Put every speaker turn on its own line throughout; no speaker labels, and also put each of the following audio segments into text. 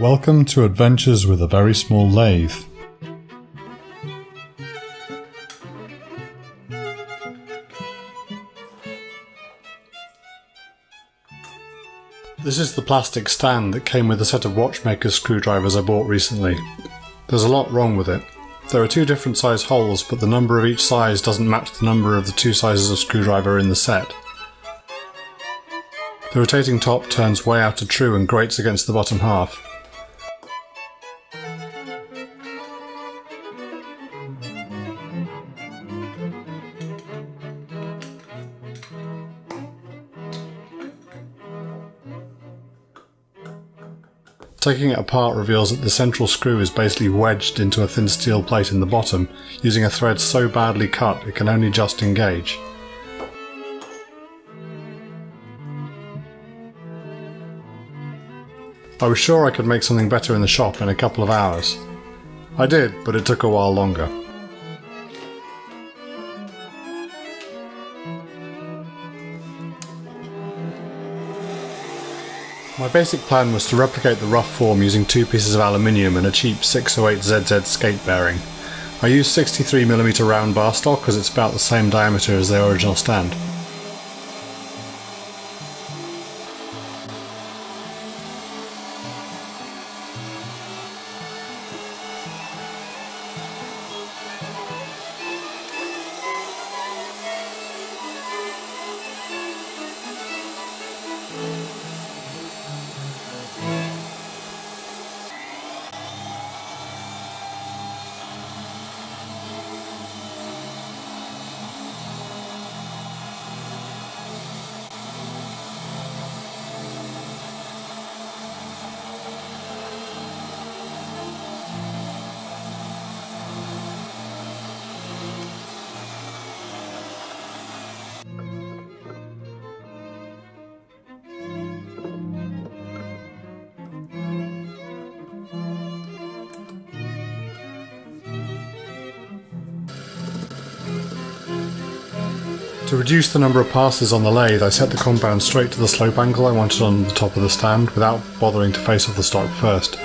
Welcome to Adventures with a Very Small Lathe. This is the plastic stand that came with a set of watchmaker's screwdrivers I bought recently. There's a lot wrong with it. There are two different size holes, but the number of each size doesn't match the number of the two sizes of screwdriver in the set. The rotating top turns way out of true and grates against the bottom half. Taking it apart reveals that the central screw is basically wedged into a thin steel plate in the bottom, using a thread so badly cut it can only just engage. I was sure I could make something better in the shop in a couple of hours. I did, but it took a while longer. My basic plan was to replicate the rough form using two pieces of aluminium and a cheap 608ZZ skate bearing. I used 63mm round bar stock because it's about the same diameter as the original stand. To reduce the number of passes on the lathe, I set the compound straight to the slope angle I wanted on the top of the stand without bothering to face off the stock first.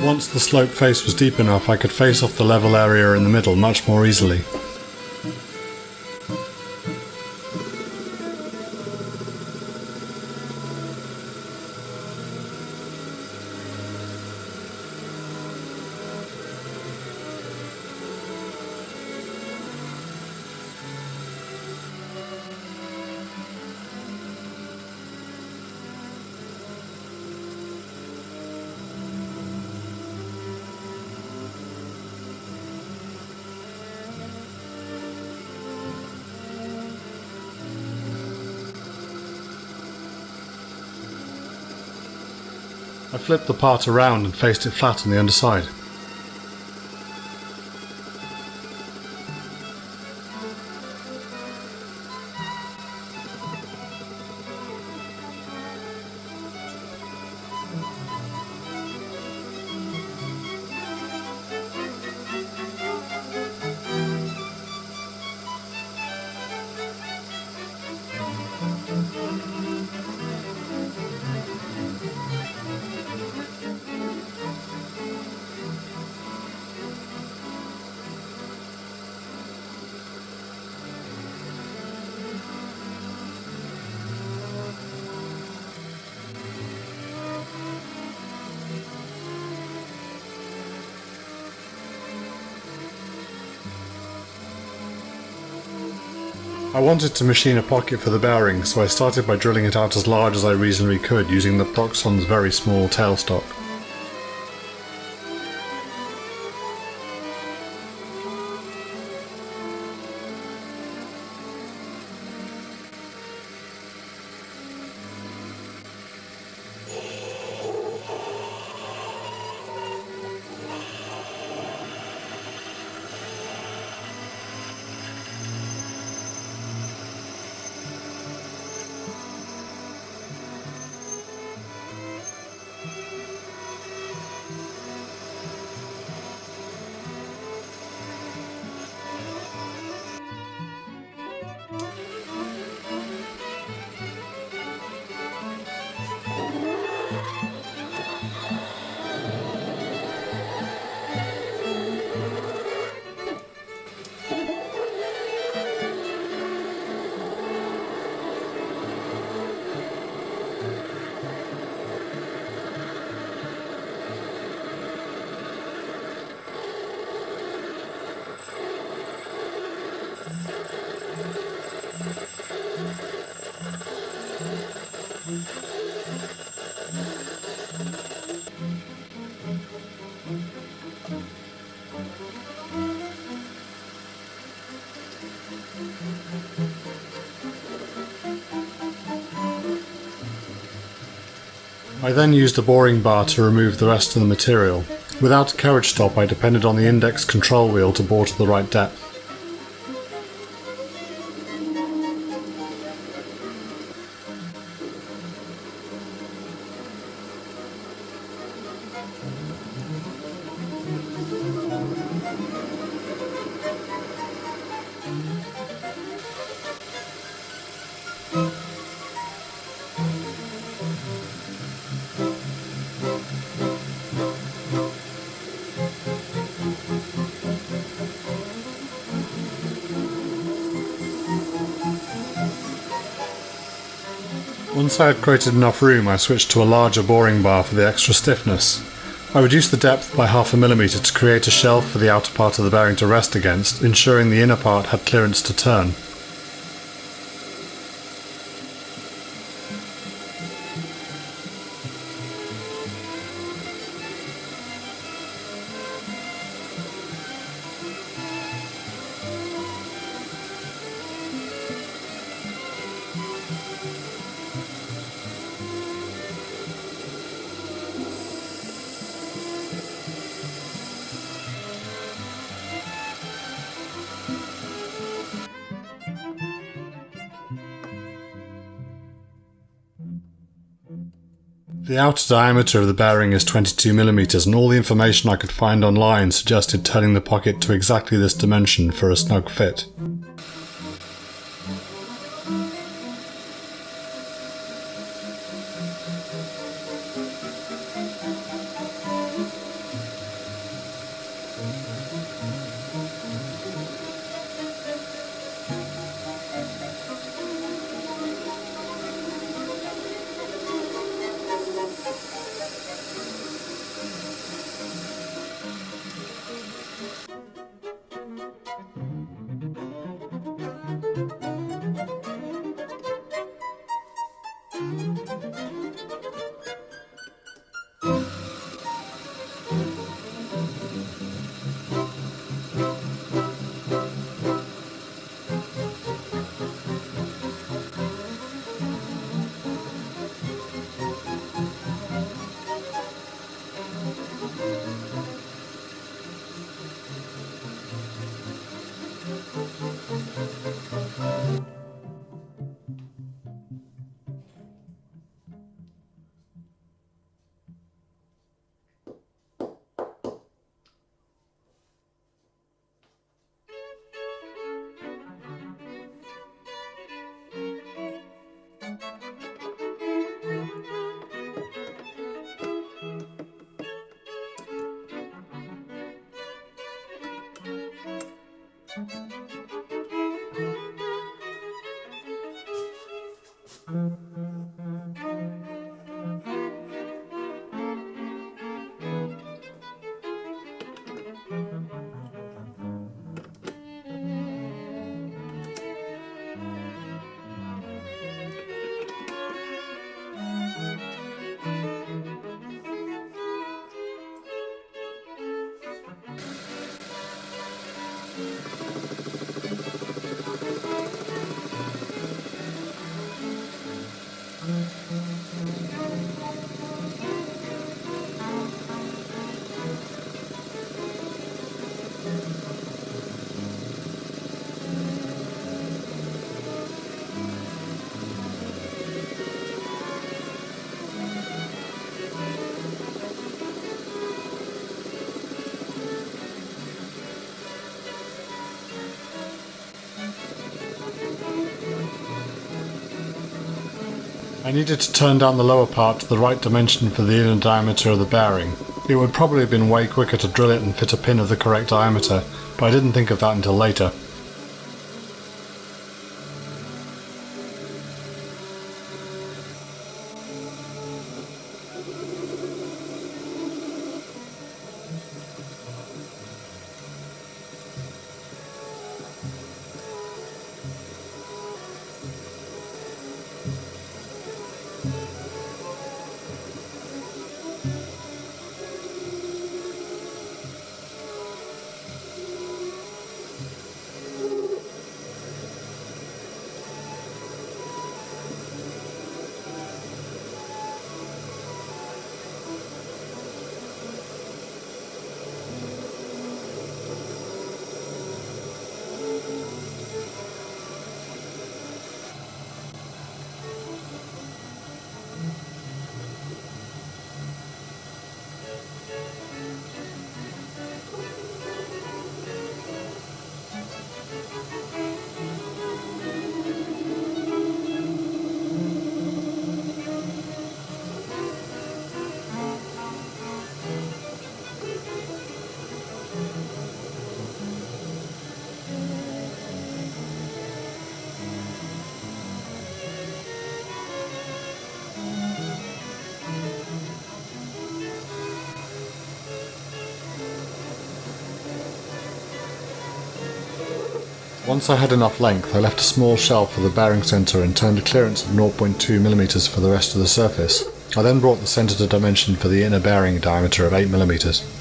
Once the slope face was deep enough I could face off the level area in the middle much more easily. I flipped the part around and faced it flat on the underside. I wanted to machine a pocket for the bearing, so I started by drilling it out as large as I reasonably could using the Proxxon's very small tailstock. I then used a boring bar to remove the rest of the material. Without a carriage stop I depended on the index control wheel to bore to the right depth. Once I had created enough room I switched to a larger boring bar for the extra stiffness. I reduced the depth by half a millimetre to create a shelf for the outer part of the bearing to rest against, ensuring the inner part had clearance to turn. The outer diameter of the bearing is 22mm and all the information I could find online suggested turning the pocket to exactly this dimension for a snug fit. I needed to turn down the lower part to the right dimension for the inner diameter of the bearing. It would probably have been way quicker to drill it and fit a pin of the correct diameter, but I didn't think of that until later. Once I had enough length, I left a small shelf for the bearing centre and turned a clearance of 0.2mm for the rest of the surface. I then brought the centre to dimension for the inner bearing diameter of 8mm.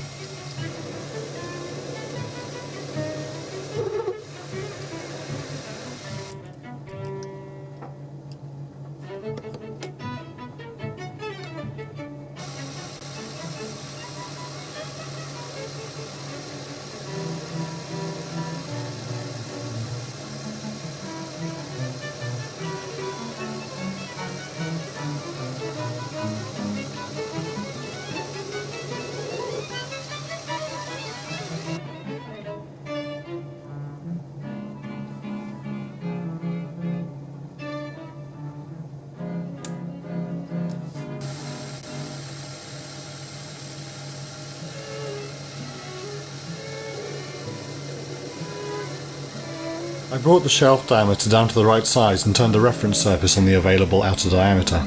I brought the shelf diameter down to the right size and turned the reference surface on the available outer diameter.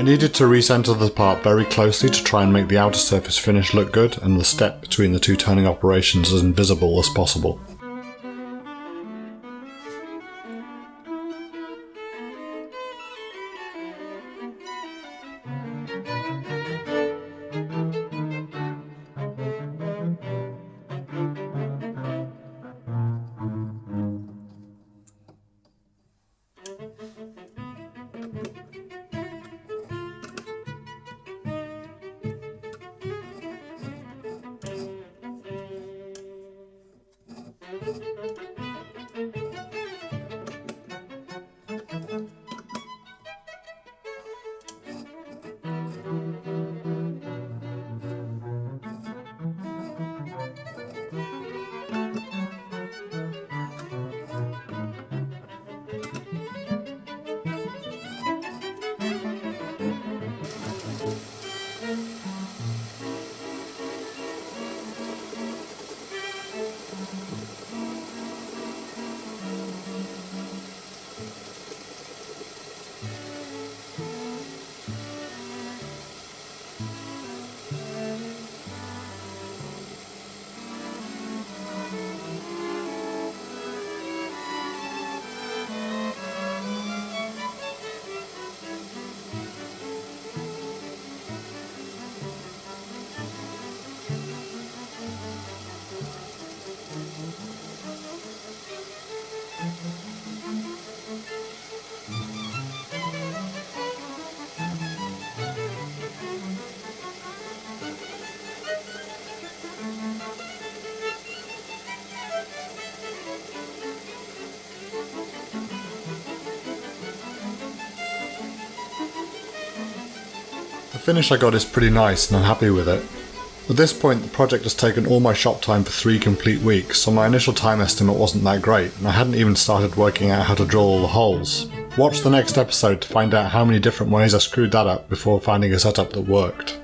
I needed to recenter the part very closely to try and make the outer surface finish look good and the step between the two turning operations as invisible as possible. Finish I got is pretty nice and I'm happy with it. At this point the project has taken all my shop time for three complete weeks, so my initial time estimate wasn't that great, and I hadn't even started working out how to drill all the holes. Watch the next episode to find out how many different ways I screwed that up before finding a setup that worked.